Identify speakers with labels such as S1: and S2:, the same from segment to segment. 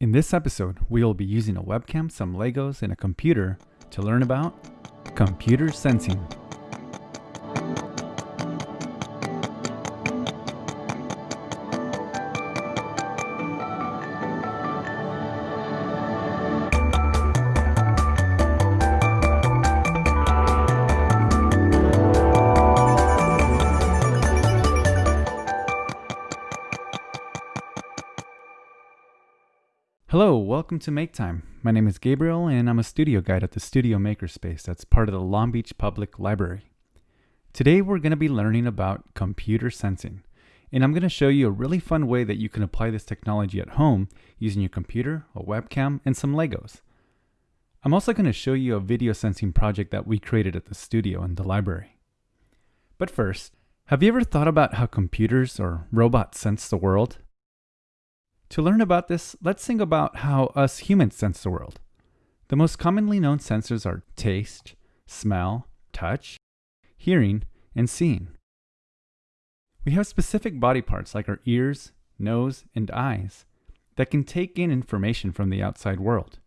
S1: In this episode, we will be using a webcam, some Legos, and a computer to learn about computer sensing. Hello, welcome to Make Time. My name is Gabriel and I'm a studio guide at the Studio Makerspace that's part of the Long Beach Public Library. Today we're going to be learning about computer sensing, and I'm going to show you a really fun way that you can apply this technology at home using your computer, a webcam, and some Legos. I'm also going to show you a video sensing project that we created at the studio and the library. But first, have you ever thought about how computers or robots sense the world? To learn about this, let's think about how us humans sense the world. The most commonly known sensors are taste, smell, touch, hearing, and seeing. We have specific body parts like our ears, nose, and eyes that can take in information from the outside world.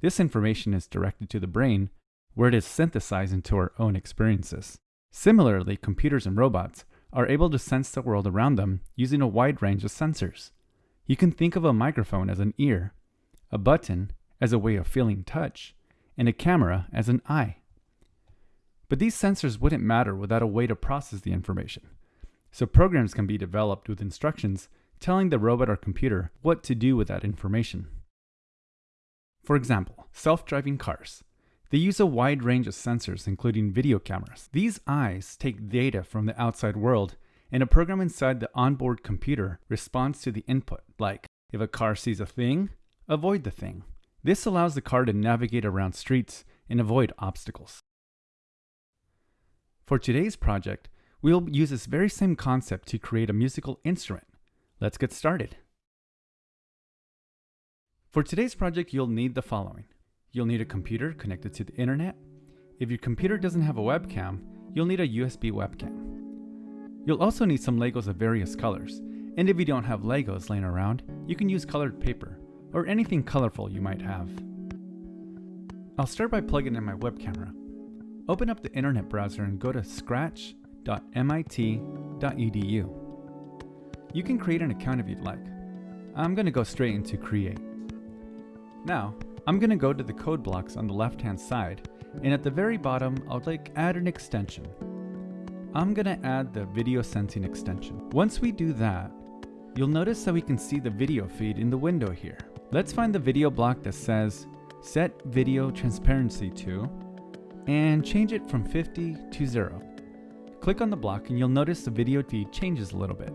S1: This information is directed to the brain, where it is synthesized into our own experiences. Similarly, computers and robots are able to sense the world around them using a wide range of sensors. You can think of a microphone as an ear, a button as a way of feeling touch, and a camera as an eye. But these sensors wouldn't matter without a way to process the information. So programs can be developed with instructions telling the robot or computer what to do with that information. For example, self-driving cars. They use a wide range of sensors, including video cameras. These eyes take data from the outside world and a program inside the onboard computer responds to the input, like if a car sees a thing, avoid the thing. This allows the car to navigate around streets and avoid obstacles. For today's project, we'll use this very same concept to create a musical instrument. Let's get started. For today's project, you'll need the following. You'll need a computer connected to the internet. If your computer doesn't have a webcam, you'll need a USB webcam. You'll also need some Legos of various colors, and if you don't have Legos laying around, you can use colored paper, or anything colorful you might have. I'll start by plugging in my web camera. Open up the internet browser and go to scratch.mit.edu. You can create an account if you'd like. I'm going to go straight into Create. Now, I'm going to go to the code blocks on the left hand side, and at the very bottom, I'll like add an extension. I'm gonna add the video sensing extension. Once we do that, you'll notice that we can see the video feed in the window here. Let's find the video block that says set video transparency to and change it from 50 to 0. Click on the block and you'll notice the video feed changes a little bit.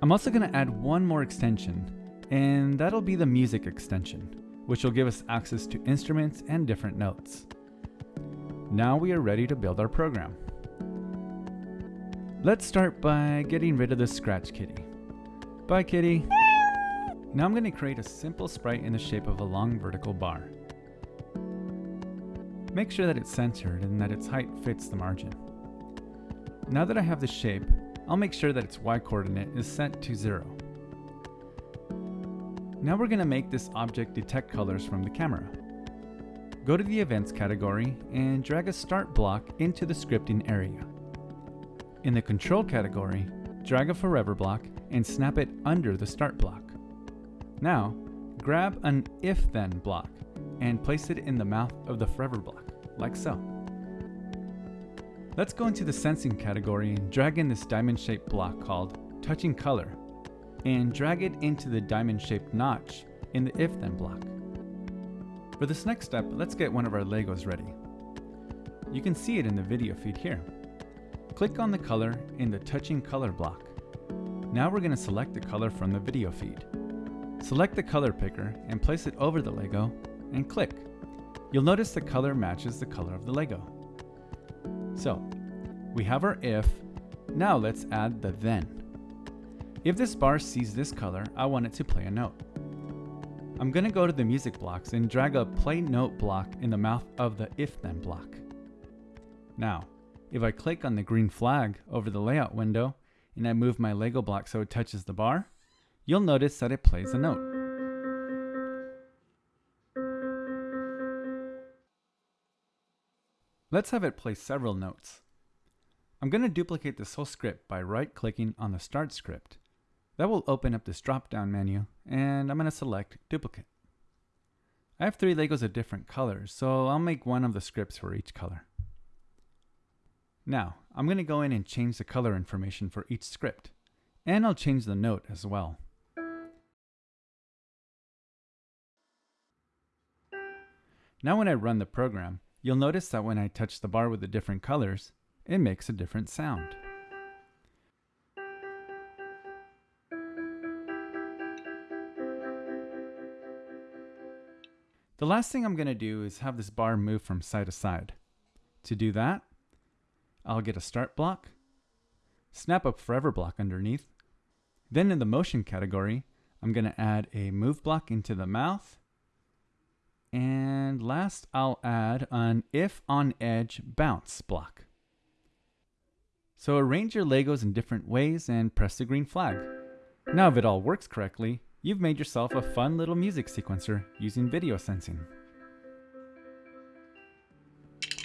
S1: I'm also going to add one more extension and that'll be the music extension, which will give us access to instruments and different notes. Now we are ready to build our program. Let's start by getting rid of the scratch kitty. Bye kitty! Now I'm going to create a simple sprite in the shape of a long vertical bar. Make sure that it's centered and that its height fits the margin. Now that I have the shape, I'll make sure that its y coordinate is set to 0. Now we're going to make this object detect colors from the camera. Go to the Events category and drag a Start block into the scripting area. In the Control category, drag a Forever block and snap it under the Start block. Now, grab an If-Then block and place it in the mouth of the Forever block, like so. Let's go into the Sensing category and drag in this diamond-shaped block called Touching Color and drag it into the diamond-shaped notch in the If-Then block. For this next step, let's get one of our Legos ready. You can see it in the video feed here. Click on the color in the touching color block. Now we're going to select the color from the video feed. Select the color picker and place it over the Lego and click. You'll notice the color matches the color of the Lego. So, we have our if, now let's add the then. If this bar sees this color, I want it to play a note. I'm going to go to the music blocks and drag a play note block in the mouth of the if then block. Now, if I click on the green flag over the layout window and I move my Lego block so it touches the bar, you'll notice that it plays a note. Let's have it play several notes. I'm going to duplicate this whole script by right-clicking on the Start script. That will open up this drop-down menu, and I'm going to select Duplicate. I have three Legos of different colors, so I'll make one of the scripts for each color. Now, I'm going to go in and change the color information for each script, and I'll change the note as well. Now when I run the program, you'll notice that when I touch the bar with the different colors, it makes a different sound. The last thing I'm going to do is have this bar move from side to side. To do that, I'll get a start block, snap a forever block underneath. Then in the motion category, I'm going to add a move block into the mouth. And last, I'll add an if on edge bounce block. So arrange your Legos in different ways and press the green flag. Now if it all works correctly, you've made yourself a fun little music sequencer using video sensing.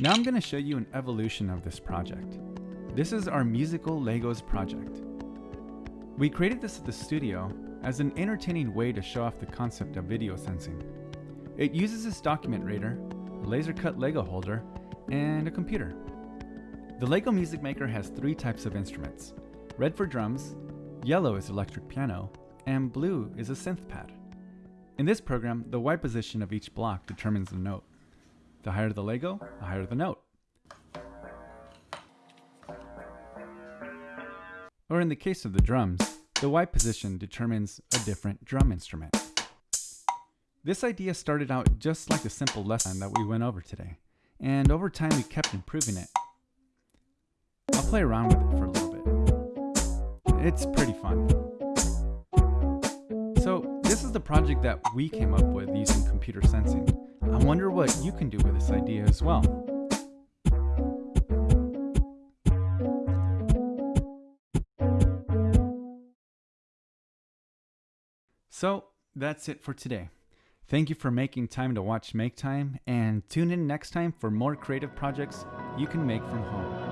S1: Now I'm going to show you an evolution of this project. This is our musical Legos project. We created this at the studio as an entertaining way to show off the concept of video sensing. It uses this document reader, a laser cut Lego holder, and a computer. The LEGO Music Maker has three types of instruments. Red for drums, yellow is electric piano, and blue is a synth pad. In this program, the Y position of each block determines the note. The higher the Lego, the higher the note. Or in the case of the drums, the Y position determines a different drum instrument. This idea started out just like the simple lesson that we went over today, and over time we kept improving it I'll play around with it for a little bit. It's pretty fun. Is the project that we came up with using computer sensing. I wonder what you can do with this idea as well. So that's it for today. Thank you for making time to watch Make Time and tune in next time for more creative projects you can make from home.